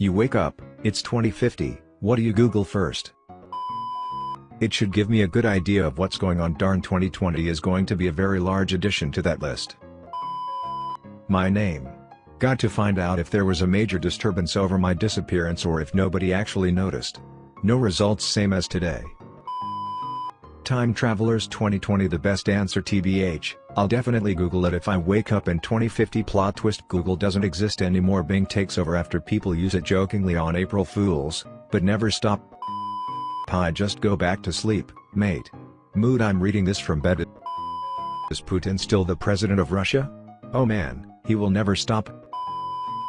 You wake up, it's 2050, what do you Google first? It should give me a good idea of what's going on darn 2020 is going to be a very large addition to that list. My name. Got to find out if there was a major disturbance over my disappearance or if nobody actually noticed. No results same as today. Time Travelers 2020 The best answer TBH, I'll definitely Google it if I wake up in 2050 plot twist Google doesn't exist anymore. Bing takes over after people use it jokingly on April Fools, but never stop. I just go back to sleep, mate. Mood I'm reading this from bed. Is Putin still the president of Russia? Oh man, he will never stop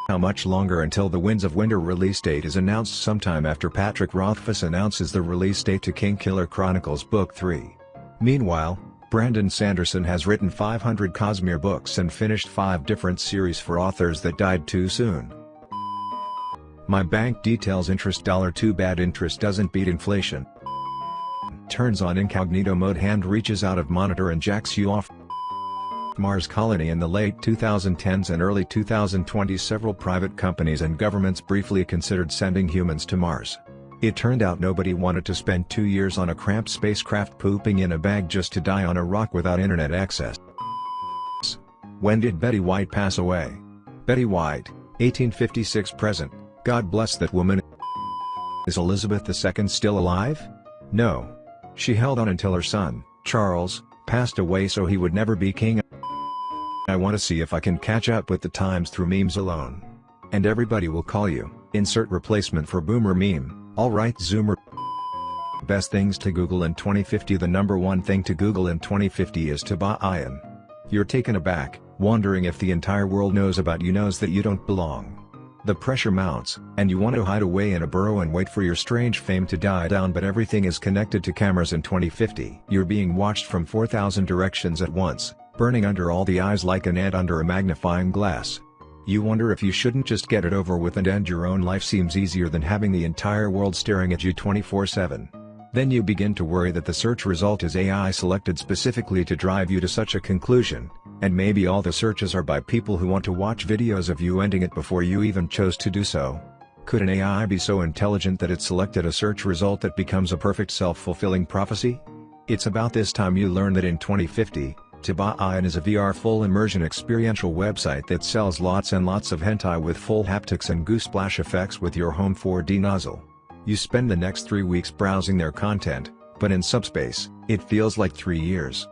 how much longer until the Winds of Winter release date is announced sometime after Patrick Rothfuss announces the release date to Kingkiller Chronicles Book 3. Meanwhile, Brandon Sanderson has written 500 Cosmere books and finished 5 different series for authors that died too soon. My bank details interest dollar too bad interest doesn't beat inflation. Turns on incognito mode hand reaches out of monitor and jacks you off Mars colony in the late 2010s and early 2020s several private companies and governments briefly considered sending humans to Mars. It turned out nobody wanted to spend two years on a cramped spacecraft pooping in a bag just to die on a rock without internet access. When did Betty White pass away? Betty White, 1856 present, God bless that woman. Is Elizabeth II still alive? No. She held on until her son, Charles, passed away so he would never be king I want to see if I can catch up with the times through memes alone. And everybody will call you, insert replacement for boomer meme, alright zoomer. Best things to Google in 2050 The number one thing to Google in 2050 is Tobaayan. You're taken aback, wondering if the entire world knows about you knows that you don't belong. The pressure mounts, and you want to hide away in a burrow and wait for your strange fame to die down but everything is connected to cameras in 2050. You're being watched from 4,000 directions at once, burning under all the eyes like an ant under a magnifying glass. You wonder if you shouldn't just get it over with and end your own life seems easier than having the entire world staring at you 24-7. Then you begin to worry that the search result is AI selected specifically to drive you to such a conclusion, and maybe all the searches are by people who want to watch videos of you ending it before you even chose to do so. Could an AI be so intelligent that it selected a search result that becomes a perfect self-fulfilling prophecy? It's about this time you learn that in 2050, Tobaayan is a VR full immersion experiential website that sells lots and lots of hentai with full haptics and goo splash effects with your home 4D nozzle. You spend the next three weeks browsing their content, but in subspace, it feels like three years.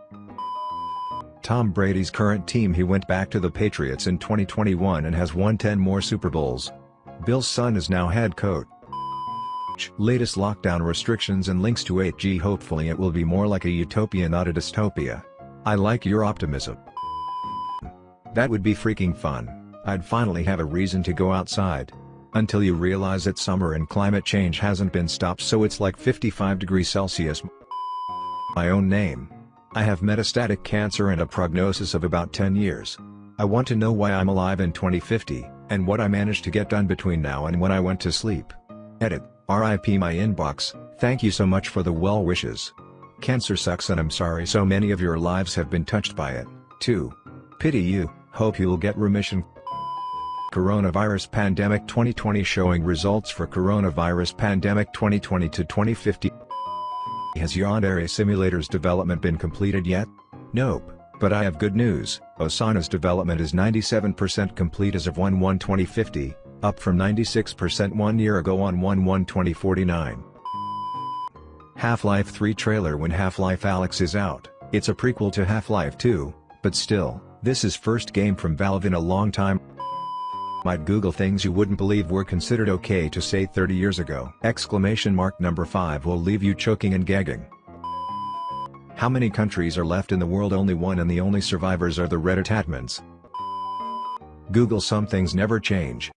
Tom Brady's current team he went back to the Patriots in 2021 and has won 10 more Super Bowls. Bill's son is now head coach. Latest lockdown restrictions and links to 8G hopefully it will be more like a utopia not a dystopia. I like your optimism. That would be freaking fun, I'd finally have a reason to go outside. Until you realize that summer and climate change hasn't been stopped so it's like 55 degrees Celsius. My own name. I have metastatic cancer and a prognosis of about 10 years. I want to know why I'm alive in 2050, and what I managed to get done between now and when I went to sleep. Edit, RIP my inbox, thank you so much for the well wishes. Cancer sucks and I'm sorry so many of your lives have been touched by it, too. Pity you, hope you'll get remission. Coronavirus Pandemic 2020 showing results for Coronavirus Pandemic 2020 to 2050 Has Yandere Simulator's development been completed yet? Nope, but I have good news, Osana's development is 97% complete as of 1-1-2050, up from 96% one year ago on 1-1-2049. Half-Life 3 trailer when Half-Life Alyx is out, it's a prequel to Half-Life 2, but still, this is first game from Valve in a long time. Might Google things you wouldn't believe were considered okay to say 30 years ago! Exclamation mark number 5 will leave you choking and gagging. How many countries are left in the world only one and the only survivors are the Reddit admins. Google some things never change,